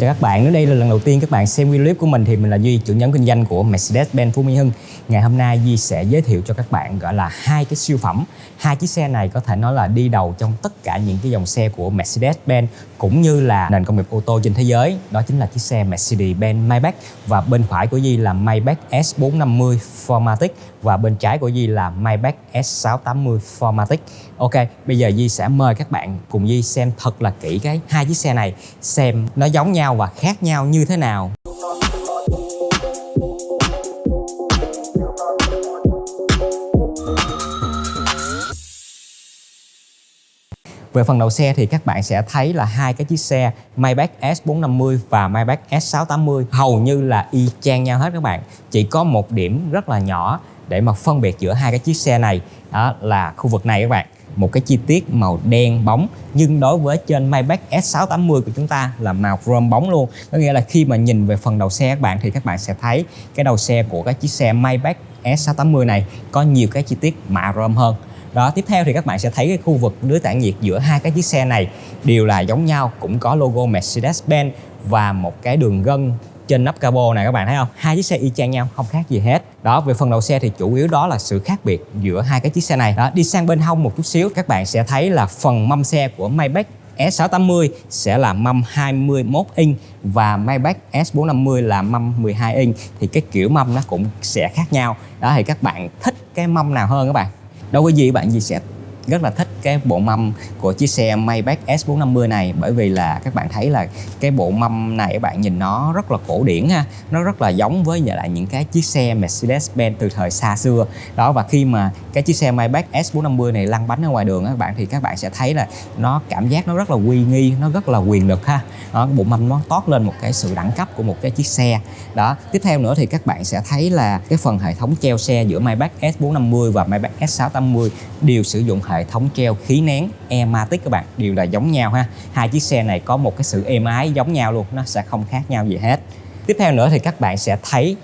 chào các bạn. Nếu đây là lần đầu tiên các bạn xem video clip của mình thì mình là Duy, trưởng nhóm kinh doanh của Mercedes-Benz Phú Mỹ Hưng. Ngày hôm nay Di sẽ giới thiệu cho các bạn gọi là hai cái siêu phẩm. Hai chiếc xe này có thể nói là đi đầu trong tất cả những cái dòng xe của Mercedes-Benz cũng như là nền công nghiệp ô tô trên thế giới. Đó chính là chiếc xe Mercedes-Benz Maybach và bên phải của Di là Maybach S450 Formatic và bên trái của Di là Maybach S680 Formatic. Ok, bây giờ Di sẽ mời các bạn cùng Di xem thật là kỹ cái hai chiếc xe này xem nó giống nhau và khác nhau như thế nào. Về phần đầu xe thì các bạn sẽ thấy là hai cái chiếc xe Maybach S450 và Maybach S680 hầu như là y chang nhau hết các bạn. Chỉ có một điểm rất là nhỏ để mà phân biệt giữa hai cái chiếc xe này, đó là khu vực này các bạn. Một cái chi tiết màu đen bóng, nhưng đối với trên Maybach S680 của chúng ta là màu chrome bóng luôn. Có nghĩa là khi mà nhìn về phần đầu xe các bạn thì các bạn sẽ thấy cái đầu xe của cái chiếc xe Maybach S680 này có nhiều cái chi tiết mạ chrome hơn đó, tiếp theo thì các bạn sẽ thấy cái khu vực lưới tản nhiệt giữa hai cái chiếc xe này đều là giống nhau, cũng có logo Mercedes-Benz và một cái đường gân trên nắp cabo này, các bạn thấy không? Hai chiếc xe y chang nhau, không khác gì hết. Đó, về phần đầu xe thì chủ yếu đó là sự khác biệt giữa hai cái chiếc xe này. Đó, đi sang bên hông một chút xíu, các bạn sẽ thấy là phần mâm xe của Maybach S680 sẽ là mâm 21 inch và Maybach S450 là mâm 12 inch. Thì cái kiểu mâm nó cũng sẽ khác nhau. Đó, thì các bạn thích cái mâm nào hơn, các bạn? Đâu có gì bạn gì sẽ rất là thích cái bộ mâm của chiếc xe Maybach S450 này. Bởi vì là các bạn thấy là cái bộ mâm này các bạn nhìn nó rất là cổ điển ha. Nó rất là giống với lại những cái chiếc xe Mercedes-Benz từ thời xa xưa. Đó và khi mà cái chiếc xe Maybach S450 này lăn bánh ở ngoài đường các bạn thì các bạn sẽ thấy là nó cảm giác nó rất là uy nghi nó rất là quyền lực ha. Đó, bộ mâm nó toát lên một cái sự đẳng cấp của một cái chiếc xe. Đó tiếp theo nữa thì các bạn sẽ thấy là cái phần hệ thống treo xe giữa Maybach S450 và Maybach S680 đều sử dụng hệ thống treo khí nén Ematic các bạn. Đều là giống nhau ha. Hai chiếc xe này có một cái sự êm ái giống nhau luôn. Nó sẽ không khác nhau gì hết. Tiếp theo nữa thì các bạn sẽ thấy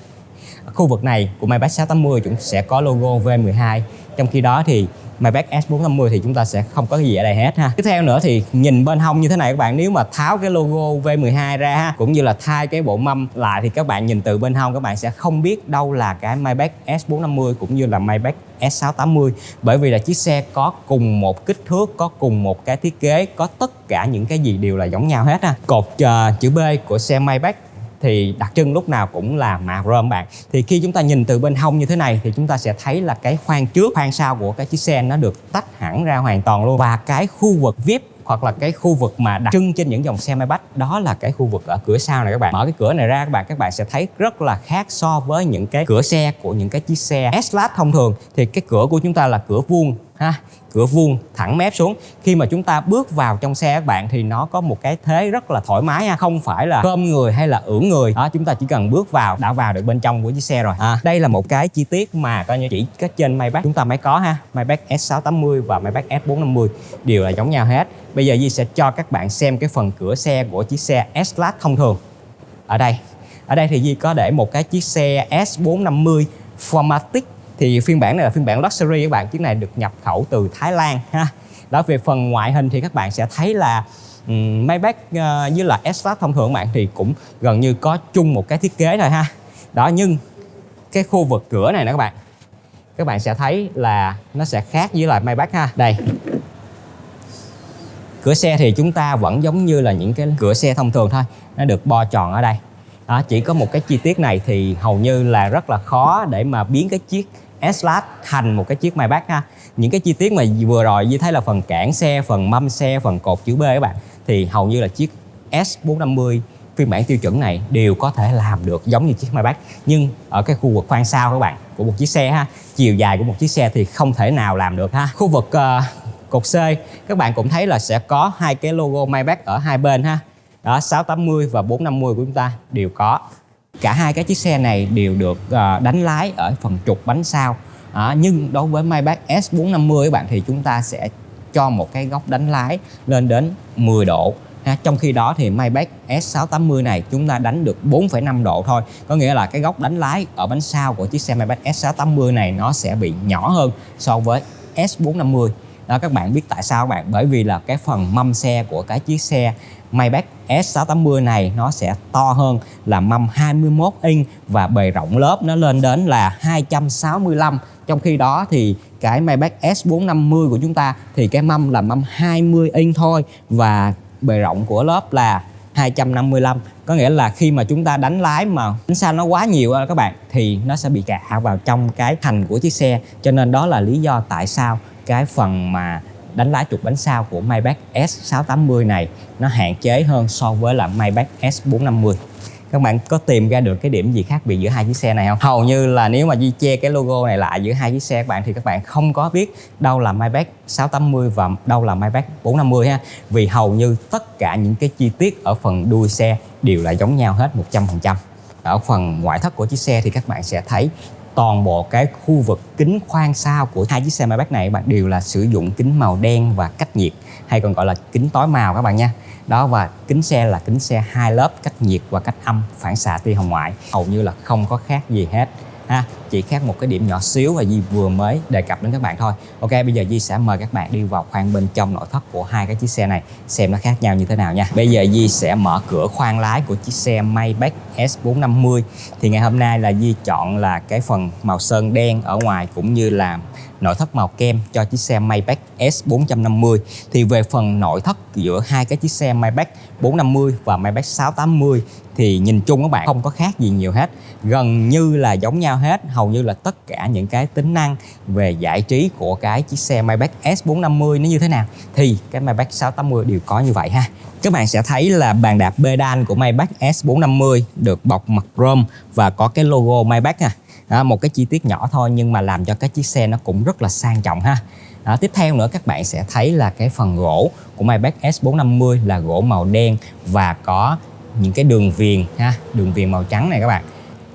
khu vực này của Maybach 680 chúng sẽ có logo V12 trong khi đó thì Maybach S450 thì chúng ta sẽ không có cái gì ở đây hết ha. Tiếp theo nữa thì nhìn bên hông như thế này các bạn nếu mà tháo cái logo V12 ra ha cũng như là thay cái bộ mâm lại thì các bạn nhìn từ bên hông các bạn sẽ không biết đâu là cái Maybach S450 cũng như là Maybach S680 bởi vì là chiếc xe có cùng một kích thước, có cùng một cái thiết kế, có tất cả những cái gì đều là giống nhau hết ha. Cột uh, chữ B của xe Maybach thì đặc trưng lúc nào cũng là mạ rơm bạn. Thì khi chúng ta nhìn từ bên hông như thế này thì chúng ta sẽ thấy là cái khoang trước, khoang sau của cái chiếc xe nó được tách hẳn ra hoàn toàn luôn. Và cái khu vực VIP hoặc là cái khu vực mà đặc trưng trên những dòng xe Maybach, đó là cái khu vực ở cửa sau này các bạn. Mở cái cửa này ra các bạn các bạn sẽ thấy rất là khác so với những cái cửa xe của những cái chiếc xe S-Class thông thường. Thì cái cửa của chúng ta là cửa vuông ha. Cửa vuông thẳng mép xuống. Khi mà chúng ta bước vào trong xe các bạn thì nó có một cái thế rất là thoải mái ha. Không phải là khom người hay là ưỡn người. Đó chúng ta chỉ cần bước vào đã vào được bên trong của chiếc xe rồi à, đây là một cái chi tiết mà coi như chỉ cách trên Maybach chúng ta mới có ha. Maybach S680 và Maybach S450 đều là giống nhau hết. Bây giờ Di sẽ cho các bạn xem cái phần cửa xe của chiếc xe S-Class thông thường. Ở đây. Ở đây thì Di có để một cái chiếc xe S450 Formatic thì phiên bản này là phiên bản luxury các bạn chiếc này được nhập khẩu từ Thái Lan ha. Đó về phần ngoại hình thì các bạn sẽ thấy là um, Maybach uh, với là S-Class thông thường bạn thì cũng gần như có chung một cái thiết kế thôi ha. Đó nhưng cái khu vực cửa này nè các bạn các bạn sẽ thấy là nó sẽ khác với lại Maybach ha. Đây. Cửa xe thì chúng ta vẫn giống như là những cái cửa xe thông thường thôi nó được bo tròn ở đây. Đó, chỉ có một cái chi tiết này thì hầu như là rất là khó để mà biến cái chiếc S-Class thành một cái chiếc Maybach ha. Những cái chi tiết mà vừa rồi như thấy là phần cản xe phần mâm xe phần cột chữ B các bạn thì hầu như là chiếc S450 phiên bản tiêu chuẩn này đều có thể làm được giống như chiếc Maybach nhưng ở cái khu vực khoang sau các bạn của một chiếc xe ha chiều dài của một chiếc xe thì không thể nào làm được ha. Khu vực uh, cột C các bạn cũng thấy là sẽ có hai cái logo Maybach ở hai bên ha. Đó 680 và 450 của chúng ta đều có cả hai cái chiếc xe này đều được uh, đánh lái ở phần trục bánh sau à, ờ, nhưng đối với Maybach S450 các bạn thì chúng ta sẽ cho một cái góc đánh lái lên đến 10 độ. Ha. trong khi đó thì Maybach S680 này chúng ta đánh được 4,5 độ thôi. Có nghĩa là cái góc đánh lái ở bánh sau của chiếc xe Maybach S680 này nó sẽ bị nhỏ hơn so với S450 đó, các bạn biết tại sao các bạn? Bởi vì là cái phần mâm xe của cái chiếc xe Maybach S680 này nó sẽ to hơn là mâm 21 inch và bề rộng lớp nó lên đến là 265 trong khi đó thì cái Maybach S450 của chúng ta thì cái mâm là mâm 20 inch thôi và bề rộng của lớp là 255 có nghĩa là khi mà chúng ta đánh lái mà đánh xa nó quá nhiều các bạn, thì nó sẽ bị cạ vào trong cái thành của chiếc xe. Cho nên đó là lý do tại sao cái phần mà đánh lái trục bánh sau của Maybach S680 này, nó hạn chế hơn so với là Maybach S450 các bạn có tìm ra được cái điểm gì khác biệt giữa hai chiếc xe này không? Hầu như là nếu mà Di che cái logo này lại giữa hai chiếc xe các bạn thì các bạn không có biết đâu là Maybach 680 và đâu là Maybach 450 ha. Vì hầu như tất cả những cái chi tiết ở phần đuôi xe đều là giống nhau hết 100%. Ở phần ngoại thất của chiếc xe thì các bạn sẽ thấy toàn bộ cái khu vực kính khoang sau của hai chiếc xe Maybach này bạn, đều là sử dụng kính màu đen và cách nhiệt, hay còn gọi là kính tối màu các bạn nha. Đó, và kính xe là kính xe hai lớp, cách nhiệt và cách âm, phản xạ tia hồng ngoại. Hầu như là không có khác gì hết ha? Chỉ khác một cái điểm nhỏ xíu và Di vừa mới đề cập đến các bạn thôi. Ok, bây giờ Di sẽ mời các bạn đi vào khoang bên trong nội thất của hai cái chiếc xe này, xem nó khác nhau như thế nào nha. Bây giờ Di sẽ mở cửa khoang lái của chiếc xe Maybach S450 thì ngày hôm nay là Di chọn là cái phần màu sơn đen ở ngoài cũng như là nội thất màu kem cho chiếc xe Maybach S450 thì về phần nội thất giữa hai cái chiếc xe Maybach 450 và Maybach 680 thì nhìn chung các bạn không có khác gì nhiều hết. Gần như là giống nhau hết, hầu như là tất cả những cái tính năng về giải trí của cái chiếc xe Maybach S450 nó như thế nào. Thì cái Maybach 680 đều có như vậy ha. Các bạn sẽ thấy là bàn đạp pedal của Maybach S450 được bọc mặt chrome và có cái logo Maybach à đó, một cái chi tiết nhỏ thôi nhưng mà làm cho cái chiếc xe nó cũng rất là sang trọng ha. Đó, tiếp theo nữa các bạn sẽ thấy là cái phần gỗ của Maybach S450 là gỗ màu đen và có những cái đường viền ha đường viền màu trắng này các bạn.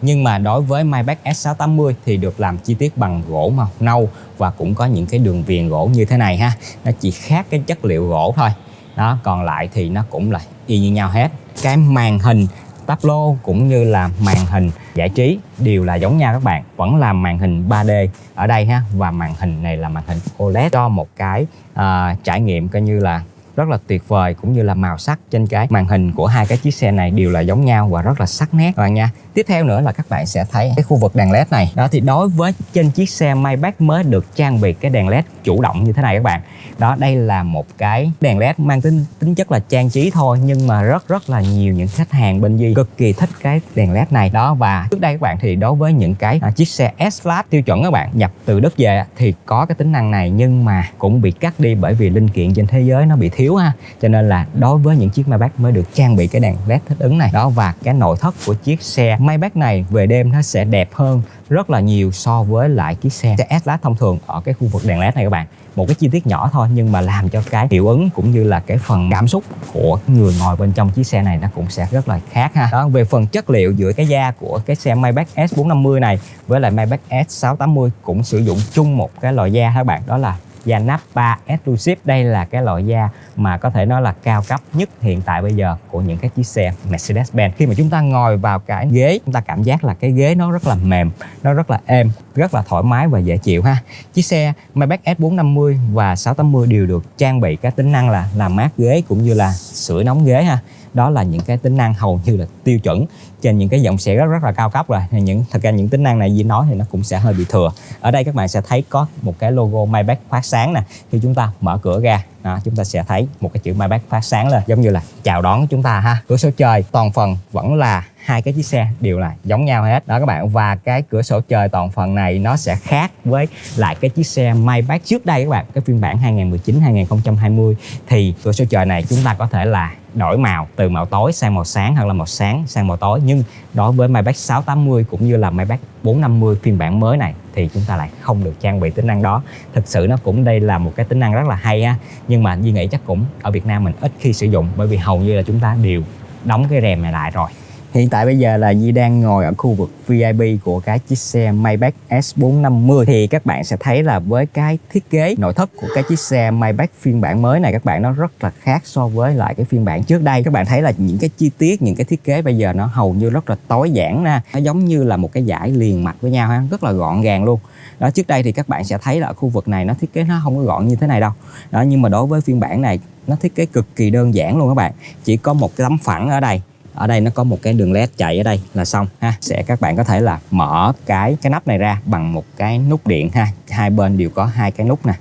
Nhưng mà đối với Maybach S680 thì được làm chi tiết bằng gỗ màu nâu và cũng có những cái đường viền gỗ như thế này ha. Nó chỉ khác cái chất liệu gỗ thôi. Đó còn lại thì nó cũng là y như nhau hết. Cái màn hình táp lô cũng như là màn hình giải trí. Đều là giống nhau các bạn vẫn là màn hình 3D ở đây ha. Và màn hình này là màn hình OLED cho một cái uh, trải nghiệm coi như là rất là tuyệt vời cũng như là màu sắc trên cái màn hình của hai cái chiếc xe này. Đều là giống nhau và rất là sắc nét các bạn nha tiếp theo nữa là các bạn sẽ thấy cái khu vực đèn led này. Đó thì đối với trên chiếc xe Maybach mới được trang bị cái đèn led chủ động như thế này các bạn. Đó đây là một cái đèn led mang tính tính chất là trang trí thôi nhưng mà rất rất là nhiều những khách hàng bên Di cực kỳ thích cái đèn led này. Đó và trước đây các bạn thì đối với những cái à, chiếc xe S Class tiêu chuẩn các bạn nhập từ đất về thì có cái tính năng này nhưng mà cũng bị cắt đi bởi vì linh kiện trên thế giới nó bị thiếu ha. Cho nên là đối với những chiếc Maybach mới được trang bị cái đèn led thích ứng này. Đó và cái nội thất của chiếc xe Maybach này, về đêm nó sẽ đẹp hơn rất là nhiều so với lại chiếc xe S-Class thông thường ở cái khu vực đèn led này các bạn. Một cái chi tiết nhỏ thôi nhưng mà làm cho cái hiệu ứng cũng như là cái phần cảm xúc của người ngồi bên trong chiếc xe này nó cũng sẽ rất là khác ha. Đó, về phần chất liệu giữa cái da của cái xe Maybach S450 này với lại Maybach S680 cũng sử dụng chung một cái loại da các bạn. Đó là da Napa Exclusive, đây là cái loại da mà có thể nói là cao cấp nhất hiện tại bây giờ của những cái chiếc xe Mercedes-Benz. Khi mà chúng ta ngồi vào cái ghế, chúng ta cảm giác là cái ghế nó rất là mềm, nó rất là êm, rất là thoải mái và dễ chịu ha. Chiếc xe Maybach S450 và 680 đều được trang bị các tính năng là làm mát ghế cũng như là sưởi nóng ghế ha đó là những cái tính năng hầu như là tiêu chuẩn trên những cái dòng xe rất rất là cao cấp rồi. Những thật ra những tính năng này gì nói thì nó cũng sẽ hơi bị thừa. Ở đây các bạn sẽ thấy có một cái logo Maybach phát sáng nè. Khi chúng ta mở cửa ra đó, chúng ta sẽ thấy một cái chữ Maybach phát sáng lên giống như là chào đón chúng ta ha. Cửa sổ trời toàn phần vẫn là hai cái chiếc xe đều là giống nhau hết. Đó các bạn và cái cửa sổ trời toàn phần này nó sẽ khác với lại cái chiếc xe Maybach trước đây các bạn. Cái phiên bản 2019 2020 thì cửa sổ trời này chúng ta có thể là đổi màu, từ màu tối sang màu sáng hoặc là màu sáng sang màu tối. Nhưng đối với Maybach 680 cũng như là Maybach 450 phiên bản mới này thì chúng ta lại không được trang bị tính năng đó. Thực sự nó cũng đây là một cái tính năng rất là hay ha nhưng mà Duy nghĩ chắc cũng ở Việt Nam mình ít khi sử dụng bởi vì hầu như là chúng ta đều đóng cái rèm này lại rồi. Hiện tại bây giờ là Di đang ngồi ở khu vực VIP của cái chiếc xe Maybach S450 thì các bạn sẽ thấy là với cái thiết kế nội thất của cái chiếc xe Maybach phiên bản mới này, các bạn nó rất là khác so với lại cái phiên bản trước đây. Các bạn thấy là những cái chi tiết, những cái thiết kế bây giờ nó hầu như rất là tối giản ra. Nó giống như là một cái giải liền mạch với nhau ha, rất là gọn gàng luôn. Đó, trước đây thì các bạn sẽ thấy là ở khu vực này nó thiết kế nó không có gọn như thế này đâu. Đó, nhưng mà đối với phiên bản này, nó thiết kế cực kỳ đơn giản luôn các bạn. Chỉ có một cái tấm phẳng ở đây ở đây nó có một cái đường led chạy ở đây là xong, ha. Sẽ các bạn có thể là mở cái cái nắp này ra bằng một cái nút điện, ha. Hai bên đều có hai cái nút nè.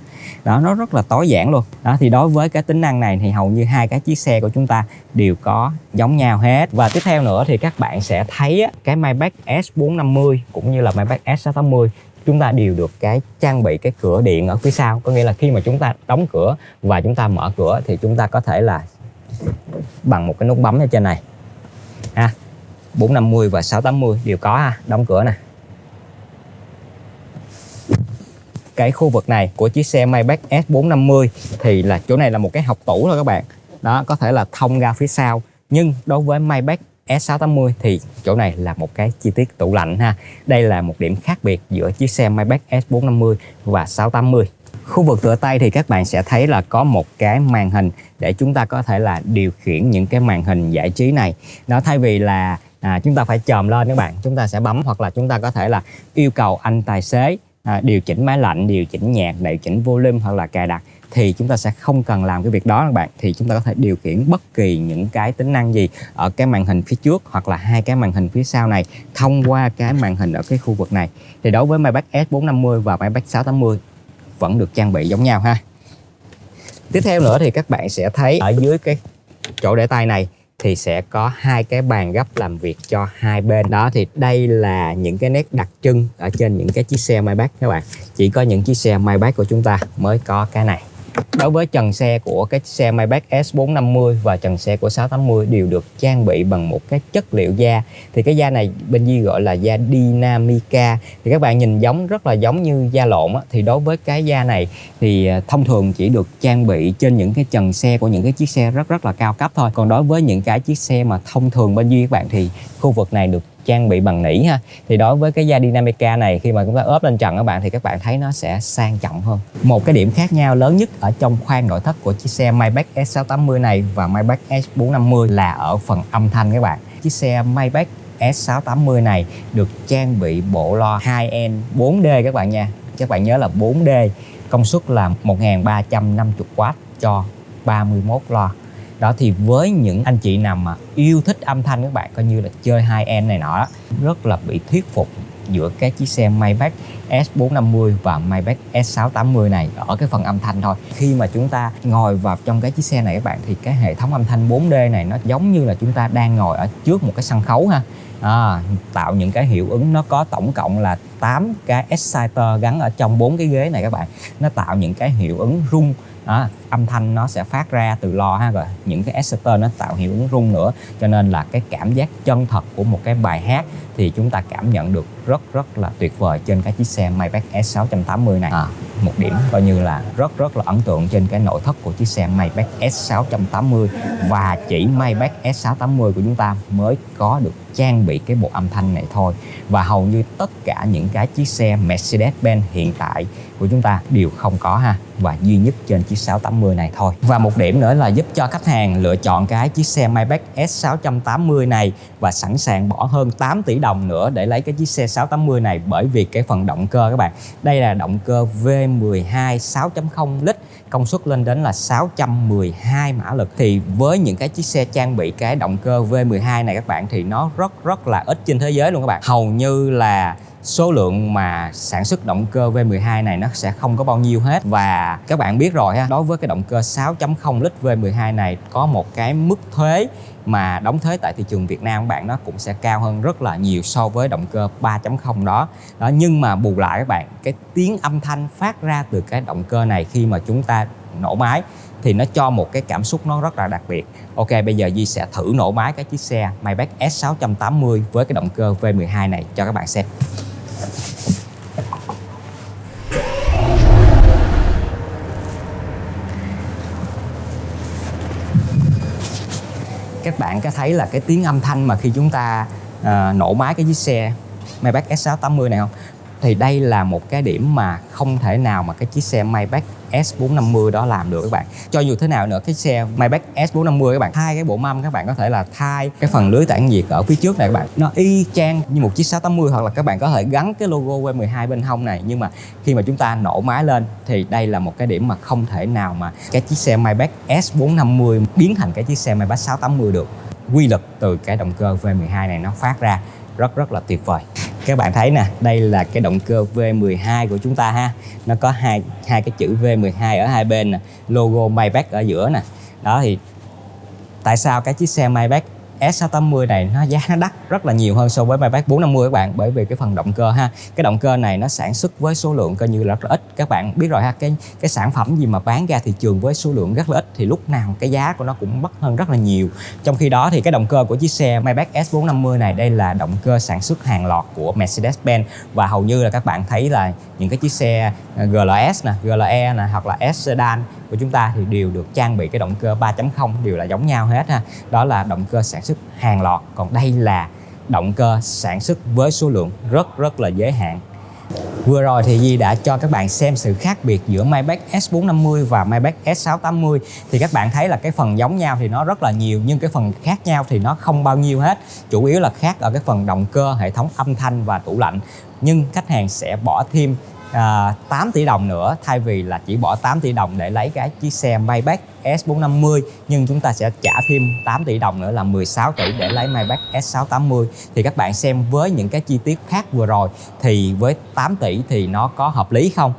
Đó, nó rất là tối giản luôn. Đó, thì đối với cái tính năng này thì hầu như hai cái chiếc xe của chúng ta đều có giống nhau hết. Và tiếp theo nữa thì các bạn sẽ thấy cái Maybach S450 cũng như là Maybach S680 chúng ta đều được cái trang bị cái cửa điện ở phía sau. Có nghĩa là khi mà chúng ta đóng cửa và chúng ta mở cửa thì chúng ta có thể là bằng một cái nút bấm ở trên này ha. 450 và 680 đều có ha. Đóng cửa nè. Cái khu vực này của chiếc xe Maybach S450 thì là, chỗ này là một cái học tủ thôi các bạn. Đó, có thể là thông ra phía sau. Nhưng đối với Maybach S680 thì chỗ này là một cái chi tiết tủ lạnh ha. Đây là một điểm khác biệt giữa chiếc xe Maybach S450 và 680 Khu vực tựa tay thì các bạn sẽ thấy là có một cái màn hình để chúng ta có thể là điều khiển những cái màn hình giải trí này. Nó thay vì là à, chúng ta phải chồm lên các bạn, chúng ta sẽ bấm hoặc là chúng ta có thể là yêu cầu anh tài xế à, điều chỉnh máy lạnh, điều chỉnh nhạc, điều chỉnh volume hoặc là cài đặt thì chúng ta sẽ không cần làm cái việc đó các bạn thì chúng ta có thể điều khiển bất kỳ những cái tính năng gì ở cái màn hình phía trước hoặc là hai cái màn hình phía sau này thông qua cái màn hình ở cái khu vực này thì đối với Maybach S450 và Maybach 680 vẫn được trang bị giống nhau ha. Tiếp theo nữa thì các bạn sẽ thấy ở dưới cái chỗ để tay này thì sẽ có hai cái bàn gấp làm việc cho hai bên. Đó, thì đây là những cái nét đặc trưng ở trên những cái chiếc xe Maybach các bạn. Chỉ có những chiếc xe Maybach của chúng ta mới có cái này. Đối với trần xe của cái xe Maybach S450 và trần xe của 680 đều được trang bị bằng một cái chất liệu da. Thì cái da này bên Di gọi là da Dynamica. Thì các bạn nhìn giống, rất là giống như da lộn á. thì đối với cái da này thì à, thông thường chỉ được trang bị trên những cái trần xe của những cái chiếc xe rất rất là cao cấp thôi. Còn đối với những cái chiếc xe mà thông thường bên Di các bạn thì khu vực này được trang bị bằng nỉ ha. Thì đối với cái da Dynamica này, khi mà chúng ta ốp lên trần các bạn, thì các bạn thấy nó sẽ sang trọng hơn. Một cái điểm khác nhau lớn nhất ở trong khoang nội thất của chiếc xe Maybach S680 này và Maybach S450 là ở phần âm thanh các bạn. Chiếc xe Maybach S680 này được trang bị bộ lo 2N 4D các bạn nha. Các bạn nhớ là 4D công suất là 1350W cho 31 loa đó thì với những anh chị nào mà yêu thích âm thanh các bạn coi như là chơi hai em này nọ rất là bị thuyết phục giữa cái chiếc xe Maybach S450 và Maybach S680 này ở cái phần âm thanh thôi. Khi mà chúng ta ngồi vào trong cái chiếc xe này các bạn thì cái hệ thống âm thanh 4D này nó giống như là chúng ta đang ngồi ở trước một cái sân khấu ha. À, tạo những cái hiệu ứng nó có tổng cộng là 8 cái exciter gắn ở trong bốn cái ghế này các bạn. Nó tạo những cái hiệu ứng rung à, âm thanh nó sẽ phát ra từ lo ha rồi những cái exciter nó tạo hiệu ứng rung nữa. Cho nên là cái cảm giác chân thật của một cái bài hát thì chúng ta cảm nhận được rất rất là tuyệt vời trên cái chiếc xe Maybach S680 này. À, một điểm coi như là rất rất là ấn tượng trên cái nội thất của chiếc xe Maybach S680 và chỉ Maybach S680 của chúng ta mới có được trang bị cái bộ âm thanh này thôi. Và hầu như tất cả những cái chiếc xe Mercedes-Benz hiện tại của chúng ta đều không có ha. Và duy nhất trên chiếc 680 này thôi. Và một điểm nữa là giúp cho khách hàng lựa chọn cái chiếc xe Maybach S680 này và sẵn sàng bỏ hơn 8 tỷ đồng nữa để lấy cái chiếc xe 680 này bởi vì cái phần động cơ các bạn. Đây là động cơ V12 6.0 lít, công suất lên đến là 612 mã lực. Thì với những cái chiếc xe trang bị cái động cơ V12 này các bạn thì nó rất rất là ít trên thế giới luôn các bạn. Hầu như là số lượng mà sản xuất động cơ V12 này nó sẽ không có bao nhiêu hết. Và các bạn biết rồi ha, đối với cái động cơ 6.0 lít V12 này có một cái mức thuế mà đóng thuế tại thị trường Việt Nam các bạn, nó cũng sẽ cao hơn rất là nhiều so với động cơ 3.0 đó. Đó, nhưng mà bù lại các bạn, cái tiếng âm thanh phát ra từ cái động cơ này khi mà chúng ta nổ máy thì nó cho một cái cảm xúc nó rất là đặc biệt. Ok, bây giờ Di sẽ thử nổ máy cái chiếc xe Maybach S680 với cái động cơ V12 này cho các bạn xem. Các bạn có thấy là cái tiếng âm thanh mà khi chúng ta uh, nổ máy cái chiếc xe Maybach S680 này không? Thì đây là một cái điểm mà không thể nào mà cái chiếc xe Maybach S450 đó làm được các bạn. Cho dù thế nào nữa, cái xe Maybach S450 các bạn, thay cái bộ mâm các bạn có thể là thay cái phần lưới tản nhiệt ở phía trước này các bạn. Nó y chang như một chiếc 680 hoặc là các bạn có thể gắn cái logo V12 bên hông này. Nhưng mà khi mà chúng ta nổ máy lên, thì đây là một cái điểm mà không thể nào mà cái chiếc xe Maybach S450 biến thành cái chiếc xe Maybach 680 được. Quy lực từ cái động cơ V12 này nó phát ra rất rất là tuyệt vời các bạn thấy nè, đây là cái động cơ V12 của chúng ta ha. Nó có hai hai cái chữ V12 ở hai bên nè, logo Maybach ở giữa nè. Đó, thì tại sao cái chiếc xe Maybach S680 này, nó giá nó đắt rất là nhiều hơn so với Maybach 450 các bạn, bởi vì cái phần động cơ ha. Cái động cơ này nó sản xuất với số lượng coi như là rất là ít. Các bạn biết rồi ha, cái cái sản phẩm gì mà bán ra thị trường với số lượng rất là ít thì lúc nào cái giá của nó cũng mắc hơn rất là nhiều. Trong khi đó thì cái động cơ của chiếc xe Maybach S450 này, đây là động cơ sản xuất hàng loạt của Mercedes-Benz. Và hầu như là các bạn thấy là những cái chiếc xe ờ, GLS nè GLE nè, hoặc là S sedan của chúng ta thì đều được trang bị cái động cơ 3.0 đều là giống nhau hết ha. Đó là động cơ sản xuất hàng loạt. Còn đây là động cơ sản xuất với số lượng rất rất là giới hạn. Vừa rồi thì Di đã cho các bạn xem sự khác biệt giữa Maybach S450 và Maybach S680 thì các bạn thấy là cái phần giống nhau thì nó rất là nhiều, nhưng cái phần khác nhau thì nó không bao nhiêu hết. Chủ yếu là khác ở cái phần động cơ, hệ thống âm thanh và tủ lạnh. Nhưng khách hàng sẽ bỏ thêm à, 8 tỷ đồng nữa thay vì là chỉ bỏ 8 tỷ đồng để lấy cái chiếc xe Maybach S450 nhưng chúng ta sẽ trả thêm 8 tỷ đồng nữa là 16 tỷ để lấy Maybach S680 thì các bạn xem với những cái chi tiết khác vừa rồi thì với 8 tỷ thì nó có hợp lý không?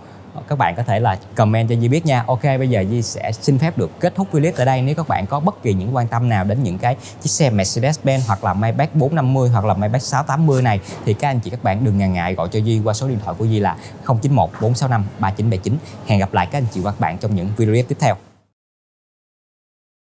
Các bạn có thể là comment cho Di biết nha. Ok, bây giờ Di sẽ xin phép được kết thúc video tại đây. Nếu các bạn có bất kỳ những quan tâm nào đến những cái chiếc xe Mercedes-Benz hoặc là Maybach 450 hoặc là Maybach 680 này, thì các anh chị, các bạn đừng ngần ngại gọi cho Di qua số điện thoại của Di là 091 465 3979 Hẹn gặp lại các anh chị và các bạn trong những video tiếp theo.